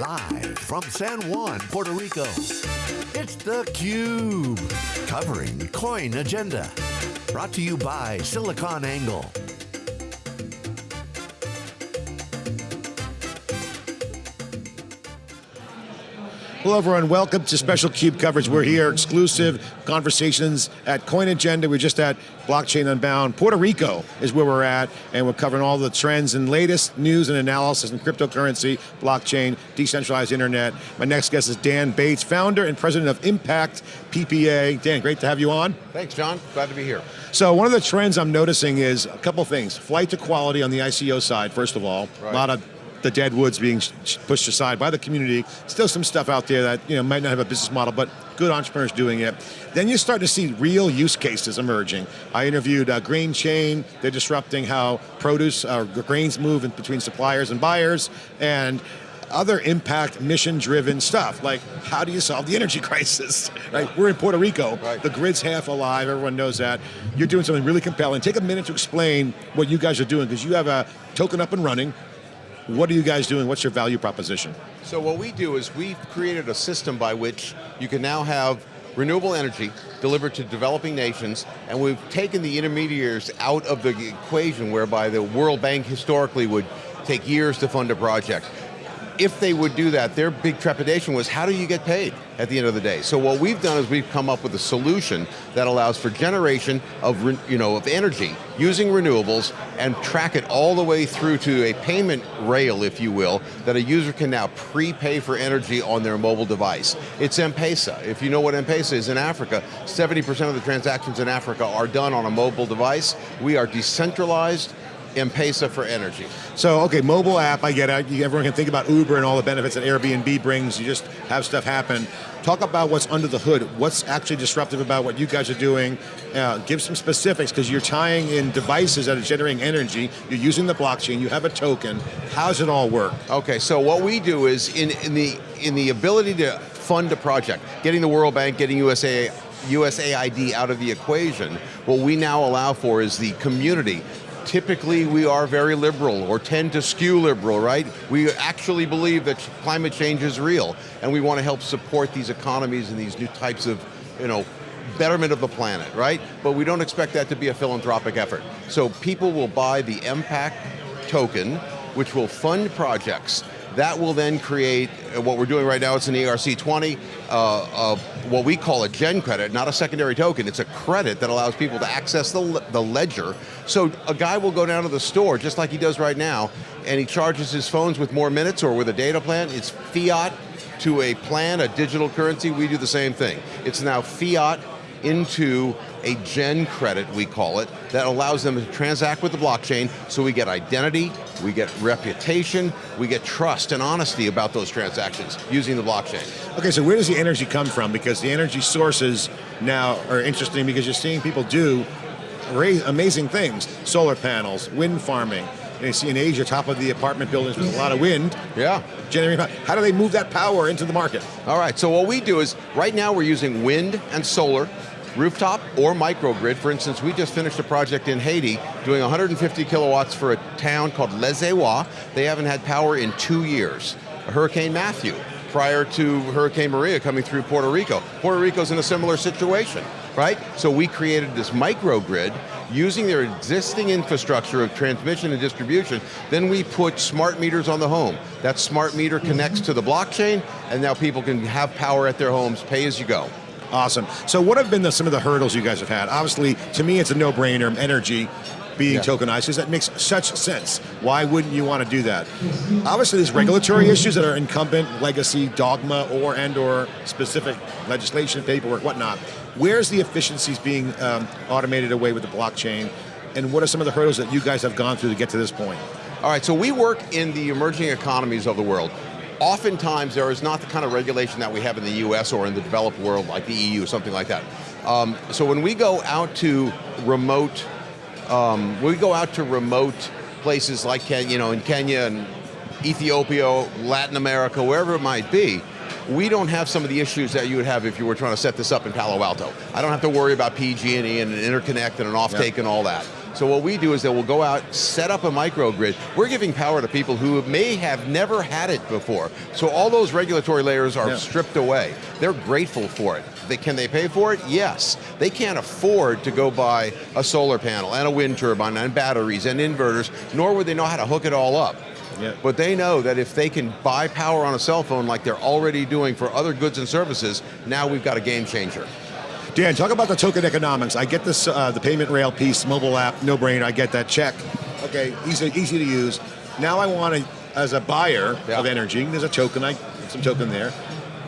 Live from San Juan, Puerto Rico, it's theCUBE. Covering Coin Agenda. Brought to you by SiliconANGLE. Hello everyone, welcome to special CUBE coverage. We're here, exclusive conversations at Coin Agenda. We're just at Blockchain Unbound. Puerto Rico is where we're at, and we're covering all the trends and latest news and analysis in cryptocurrency, blockchain, decentralized internet. My next guest is Dan Bates, founder and president of Impact PPA. Dan, great to have you on. Thanks, John. Glad to be here. So one of the trends I'm noticing is a couple things. Flight to quality on the ICO side, first of all. Right. A lot of the dead woods being pushed aside by the community. Still some stuff out there that you know might not have a business model, but good entrepreneurs doing it. Then you start to see real use cases emerging. I interviewed uh, Grain Chain. They're disrupting how produce, uh, grains move in between suppliers and buyers, and other impact mission-driven stuff, like how do you solve the energy crisis, right? We're in Puerto Rico, right. the grid's half alive, everyone knows that. You're doing something really compelling. Take a minute to explain what you guys are doing, because you have a token up and running, what are you guys doing? What's your value proposition? So what we do is we've created a system by which you can now have renewable energy delivered to developing nations, and we've taken the intermediaries out of the equation whereby the World Bank historically would take years to fund a project if they would do that, their big trepidation was how do you get paid at the end of the day? So what we've done is we've come up with a solution that allows for generation of, you know, of energy using renewables and track it all the way through to a payment rail, if you will, that a user can now prepay for energy on their mobile device. It's M-Pesa. If you know what M-Pesa is in Africa, 70% of the transactions in Africa are done on a mobile device. We are decentralized, M-Pesa for energy. So, okay, mobile app, I get it. Everyone can think about Uber and all the benefits that Airbnb brings. You just have stuff happen. Talk about what's under the hood. What's actually disruptive about what you guys are doing? Uh, give some specifics, because you're tying in devices that are generating energy. You're using the blockchain. You have a token. How's it all work? Okay, so what we do is in, in the in the ability to fund a project, getting the World Bank, getting USA USAID out of the equation, what we now allow for is the community typically we are very liberal or tend to skew liberal, right? We actually believe that climate change is real and we want to help support these economies and these new types of, you know, betterment of the planet, right? But we don't expect that to be a philanthropic effort. So people will buy the impact token, which will fund projects that will then create, uh, what we're doing right now, it's an ERC20, uh, uh, what we call a gen credit, not a secondary token, it's a credit that allows people to access the, the ledger. So a guy will go down to the store, just like he does right now, and he charges his phones with more minutes or with a data plan, it's fiat to a plan, a digital currency, we do the same thing. It's now fiat into a gen credit, we call it, that allows them to transact with the blockchain so we get identity, we get reputation, we get trust and honesty about those transactions using the blockchain. Okay, so where does the energy come from? Because the energy sources now are interesting because you're seeing people do amazing things. Solar panels, wind farming, and you see in Asia, top of the apartment buildings with a lot of wind. Yeah. Generating power. How do they move that power into the market? All right, so what we do is, right now we're using wind and solar rooftop or microgrid. For instance, we just finished a project in Haiti doing 150 kilowatts for a town called Les Ewa. They haven't had power in two years. Hurricane Matthew, prior to Hurricane Maria coming through Puerto Rico. Puerto Rico's in a similar situation, right? So we created this microgrid using their existing infrastructure of transmission and distribution, then we put smart meters on the home. That smart meter connects to the blockchain, and now people can have power at their homes, pay as you go. Awesome. So what have been the, some of the hurdles you guys have had? Obviously, to me it's a no-brainer, energy being yeah. tokenized, because that makes such sense. Why wouldn't you want to do that? Obviously there's regulatory issues that are incumbent, legacy, dogma, or and or specific legislation, paperwork, whatnot. Where's the efficiencies being um, automated away with the blockchain? And what are some of the hurdles that you guys have gone through to get to this point? All right, so we work in the emerging economies of the world oftentimes there is not the kind of regulation that we have in the US or in the developed world like the EU, or something like that. Um, so when we go out to remote, um, we go out to remote places like Kenya, you know, in Kenya and Ethiopia, Latin America, wherever it might be, we don't have some of the issues that you would have if you were trying to set this up in Palo Alto. I don't have to worry about PG&E and an interconnect and an offtake yep. and all that. So what we do is that we'll go out, set up a microgrid. We're giving power to people who may have never had it before. So all those regulatory layers are Yeah. stripped away. They're grateful for it. They, can they pay for it? Yes. They can't afford to go buy a solar panel and a wind turbine and batteries and inverters, nor would they know how to hook it all up. Yeah. But they know that if they can buy power on a cell phone like they're already doing for other goods and services, now we've got a game changer. Dan, talk about the token economics. I get this, uh, the payment rail piece, mobile app, no brainer. I get that check. Okay, easy, easy to use. Now I want to, as a buyer Yeah. of energy, there's a token, I some token there.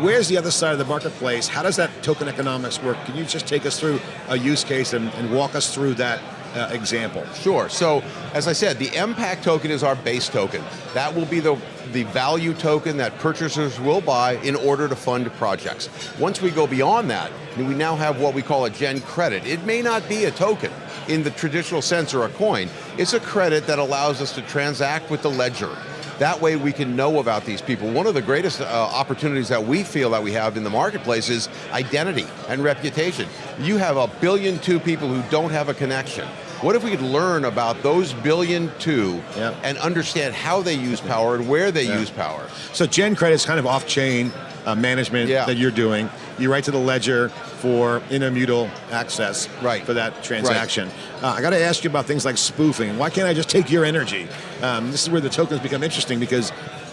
Where's the other side of the marketplace? How does that token economics work? Can you just take us through a use case and, and walk us through that uh, example? Sure, so as I said, the MPAC token is our base token. That will be the, the value token that purchasers will buy in order to fund projects. Once we go beyond that, we now have what we call a Gen credit. It may not be a token in the traditional sense or a coin. It's a credit that allows us to transact with the ledger. That way we can know about these people. One of the greatest uh, opportunities that we feel that we have in the marketplace is identity and reputation. You have a billion two people who don't have a connection. What if we could learn about those billion two Yep. and understand how they use power and where they Yeah. use power? So Gen Credit's kind of off-chain uh, management Yeah. that you're doing. You write to the ledger for intermutable access Right. for that transaction. Uh, I got to ask you about things like spoofing. Why can't I just take your energy? Um, this is where the tokens become interesting because,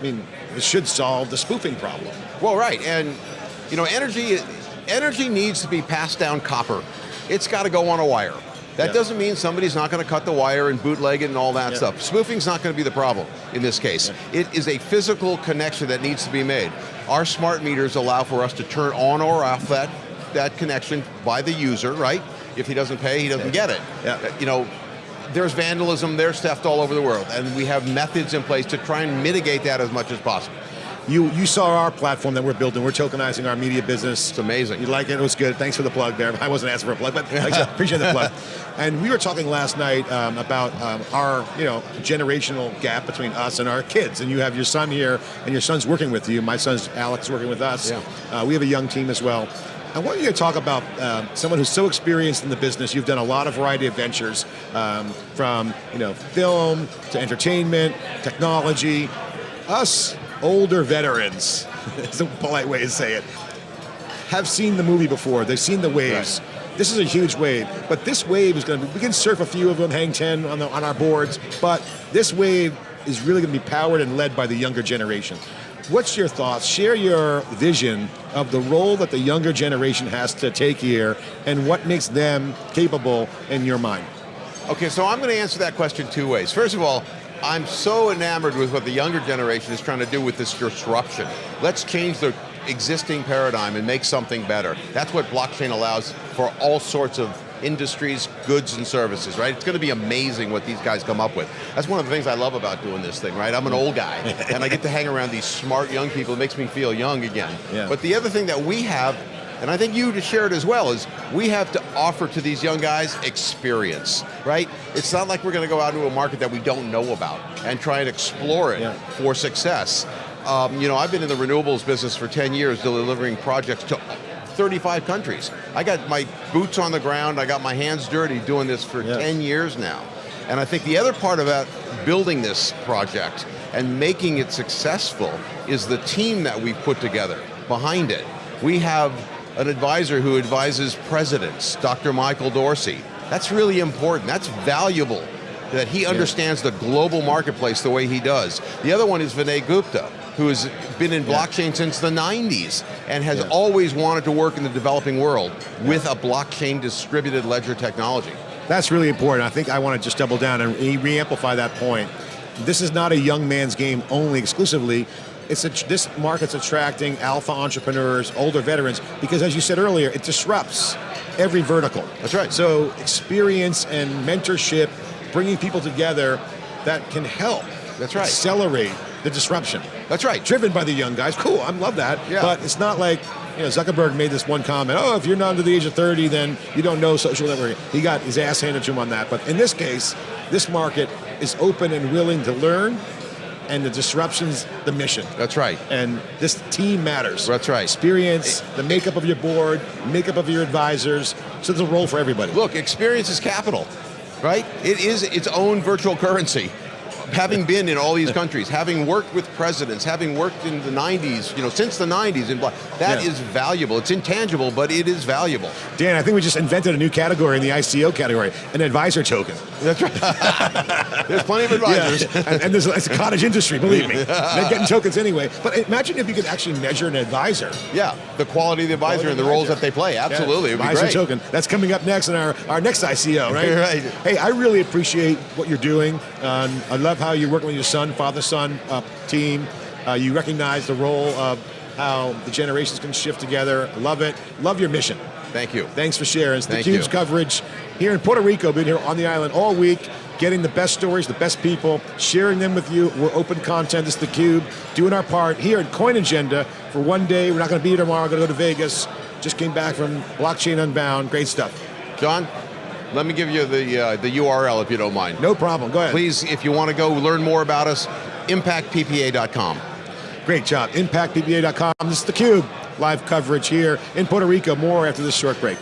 I mean, it should solve the spoofing problem. Well, right, and you know, energy, energy needs to be passed down copper. It's got to go on a wire. That Yeah. doesn't mean somebody's not going to cut the wire and bootleg it and all that Yeah. stuff. Spoofing's not going to be the problem in this case. It is a physical connection that needs to be made. Our smart meters allow for us to turn on or off that, that connection by the user, right? If he doesn't pay, he doesn't get it. Yeah. Uh, You know, there's vandalism, there's theft all over the world, and we have methods in place to try and mitigate that as much as possible. You you saw our platform that we're building. We're tokenizing our media business. It's amazing. You like it? It was good. Thanks for the plug there. I wasn't asking for a plug, but I appreciate the plug. And we were talking last night um, about um, our you know generational gap between us and our kids. And you have your son here, and your son's working with you. My son's Alex working with us. Yeah. Uh, we have a young team as well. I want you to talk about um, someone who's so experienced in the business. You've done a lot of variety of ventures, um, from you know film to entertainment, technology. Us older veterans, is a polite way to say it, have seen the movie before. They've seen the waves. This is a huge wave, but this wave is going to. We can surf a few of them, hang ten on the on our boards, but this wave is really going to be powered and led by the younger generation. What's your thoughts? Share your vision of the role that the younger generation has to take here, and what makes them capable in your mind. Okay, so I'm going to answer that question two ways. First of all, I'm so enamored with what the younger generation is trying to do with this disruption. Let's change the existing paradigm and make something better. That's what blockchain allows for all sorts of industries, goods and services, right? It's going to be amazing what these guys come up with. That's one of the things I love about doing this thing, right? I'm an old guy, and I get to hang around these smart young people. It makes me feel young again. Yeah. But the other thing that we have and I think you to share it as well, is we have to offer to these young guys experience, right? It's not like we're going to go out into a market that we don't know about and try and explore it Yeah. for success. Um, you know, I've been in the renewables business for 10 years, delivering projects to 35 countries. I got my boots on the ground, I got my hands dirty doing this for Yeah. 10 years now. And I think the other part about building this project and making it successful is the team that we've put together behind it. We have an advisor who advises presidents, Dr. Michael Dorsey. That's really important, that's valuable that he understands the global marketplace the way he does. The other one is Vinay Gupta, who has been in blockchain since the 90s and has Yeah. always wanted to work in the developing world with a blockchain distributed ledger technology. That's really important. I think I want to just double down and re- re-amplify that point. This is not a young man's game only exclusively. It's a, this market's attracting alpha entrepreneurs, older veterans, because as you said earlier, it disrupts every vertical. That's right. So experience and mentorship, bringing people together that can help That's right. accelerate the disruption. That's right. Driven by the young guys. Cool, I love that. Yeah. But it's not like, you know, Zuckerberg made this one comment, oh, if you're not under the age of 30, then you don't know social networking. He got his ass handed to him on that. But in this case, this market is open and willing to learn, and the disruption's the mission. That's right. And this team matters. That's right. Experience, the makeup of your board, makeup of your advisors. So there's a role for everybody. Look, experience is capital. right? It is its own virtual currency. Having been in all these countries, having worked with presidents, having worked in the 90s, you know, since the 90s, and blah, that Yeah. is valuable. It's intangible, but it is valuable. Dan, I think we just invented a new category in the ICO category, an advisor token. That's right. There's plenty of advisors. Yeah. and, and there's it's a cottage industry, believe me. They're getting tokens anyway. But imagine if you could actually measure an advisor. Yeah, the quality of the advisor and the roles that they play. Absolutely, Yeah, it would be advisor token. That's coming up next in our, our next ICO, right? Right. Hey, I really appreciate what you're doing. Um, I love how you're working with your son, father-son uh, team. Uh, you recognize the role of how the generations can shift together. Love it. Love your mission. Thank you. Thanks for sharing. It's Thank theCUBE's you. coverage here in Puerto Rico, been here on the island all week, getting the best stories, the best people, sharing them with you. We're open content, it's theCUBE, doing our part here at Coin Agenda for one day. We're not going to be here tomorrow, going to go to Vegas. Just came back from Blockchain Unbound, great stuff. John, let me give you the uh, the URL if you don't mind. No problem, go ahead. Please, if you want to go learn more about us, impactppa.com. Great job, impactppa.com. This is theCUBE, live coverage here in Puerto Rico. More after this short break.